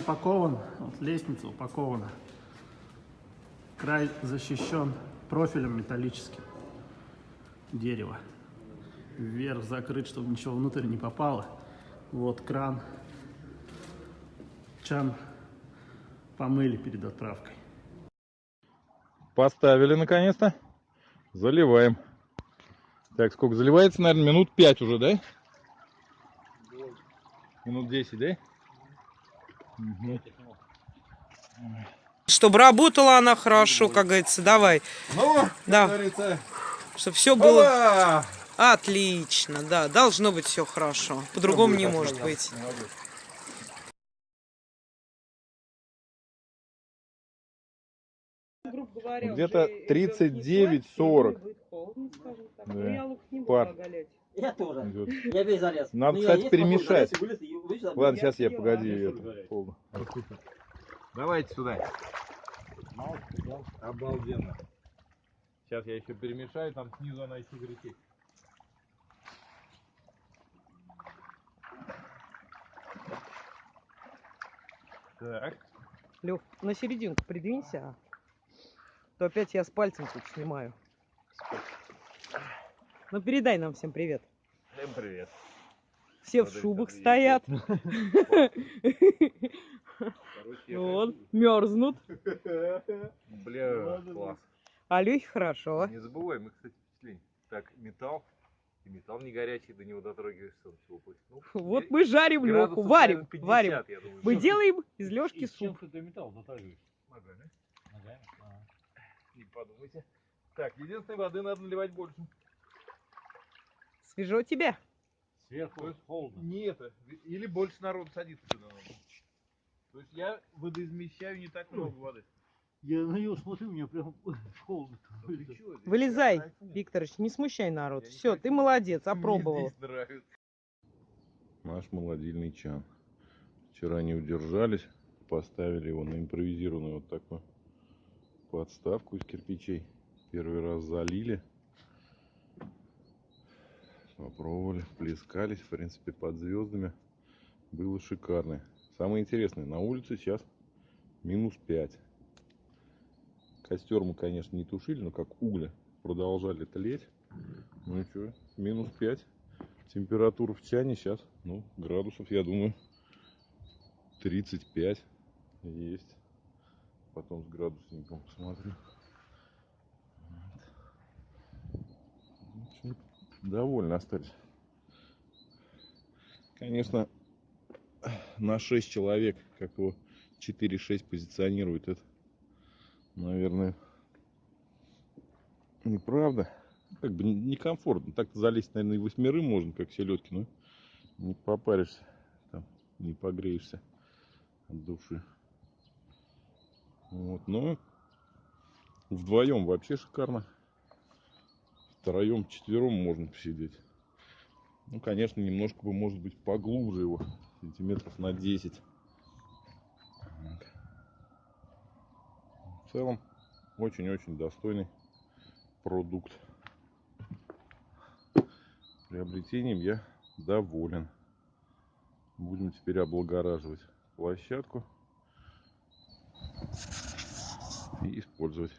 упакован, вот лестница упакована. Край защищен профилем металлическим. Дерево. Вверх закрыт, чтобы ничего внутрь не попало. Вот кран. Чан помыли перед отправкой. Поставили наконец-то. Заливаем. Так, сколько заливается? Наверное, минут 5 уже, да? Минут 10, да? Мгм. Чтобы работала она хорошо, как говорится, давай. Ну, Да. говорится, Чтобы все было опа! отлично, да. Должно быть все хорошо. По-другому не может быть. Где-то 39-40. Да. Пар. Я тоже. идет. Я весь залез. Надо, Ну, кстати, перемешать. вылез, Ладно, сейчас я, я- погоди. это, полно. Давайте сюда. Обалденно. Сейчас я еще перемешаю, там снизу она еще горячей. Так. Лех, на серединку придвинься. а То опять я с пальцем тут снимаю. Ну передай нам всем привет. Всем привет. Все в шубах стоят. Я Вот, мерзнут. Бля, класс. А Лехе хорошо. Не забываем, мы, кстати, впечатление. Так, металл. И металл не горячий, до него дотрагиваешься, он всего. Ну, Вот мы жарим Леху, варим, наверное, 50, варим. думаю. Мы делаем из Лешки Из чем суп. ты металл затрагиваешь? Ногами. Ногами? А. Не подумайте. Так, единственной воды надо наливать больше. Свежо тебе? Сверху холодно. Не это. Или больше народу садится сюда. То есть я водоизмещаю не так много воды. Я на него смотрю, мне прям холодно. Ну Вылезай. Викторович, не смущай народ. Я Все, ты молодец, Мне опробовал. Наш молодильный чан. Вчера не удержались, поставили его на импровизированную вот такую подставку из кирпичей. Первый раз залили. Попробовали, плескались, в принципе, под звездами. Было шикарно. Самое интересное, на улице сейчас минус 5. Костер мы, конечно, не тушили, но как угли продолжали тлеть. Ну и что, минус 5. Температура в чане сейчас, ну, градусов, я думаю, 35 есть. Потом с градусником посмотрю. Вот. Довольно остались. Конечно, на 6 человек, как его 4-6 позиционирует, это, наверное, неправда. Как бы не- некомфортно. Так-то залезть, наверное, и восьмерым можно, как селедки, но не попаришься, там, не погреешься от души. Вот, но вдвоем вообще шикарно. Втроем, четвером можно посидеть. Ну, конечно, немножко бы, может быть, поглубже его, сантиметров на 10. Вот. В целом, очень-очень достойный продукт. Приобретением я доволен. Будем теперь облагораживать площадку и использовать.